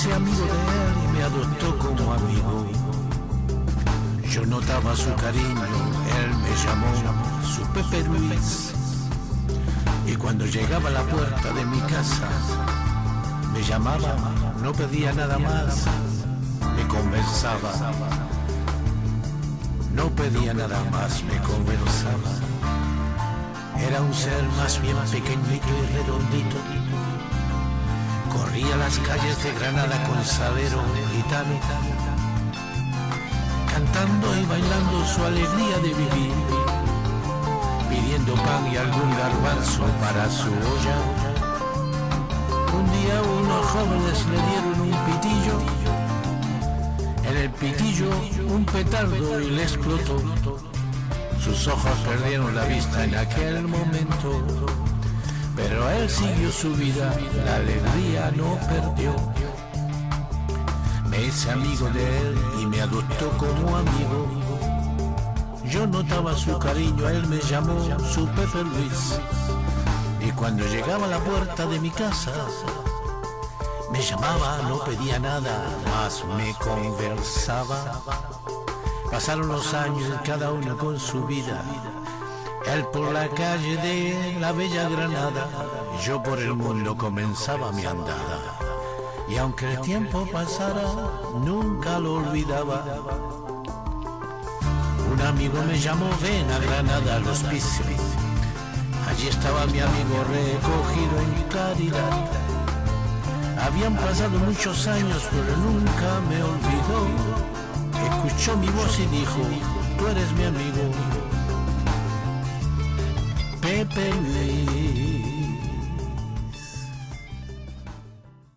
hice amigo de él y me adoptó como amigo. Yo notaba su cariño, él me llamó su Pepe Luis. Y cuando llegaba a la puerta de mi casa, me llamaba, no pedía nada más, me conversaba. No pedía nada más, me conversaba. Era un ser más bien pequeñito y redondito Corría las calles de Granada con salero gitano, cantando y bailando su alegría de vivir, pidiendo pan y algún garbanzo para su olla. Un día unos jóvenes le dieron un pitillo, en el pitillo un petardo y le explotó. Sus ojos perdieron la vista en aquel momento, pero él siguió su vida, la alegría no perdió. Me hice amigo de él y me adoptó como amigo. Yo notaba su cariño, él me llamó su Pepe Luis. Y cuando llegaba a la puerta de mi casa, me llamaba, no pedía nada, más me conversaba. Pasaron los años, cada uno con su vida. Él por la calle de la bella Granada, yo por el mundo comenzaba mi andada. Y aunque el tiempo pasara, nunca lo olvidaba. Un amigo me llamó, ven a Granada al hospicio. Allí estaba mi amigo recogido en caridad. Habían pasado muchos años, pero nunca me olvidó escuchó mi voz y dijo, tú eres mi amigo. me perdí.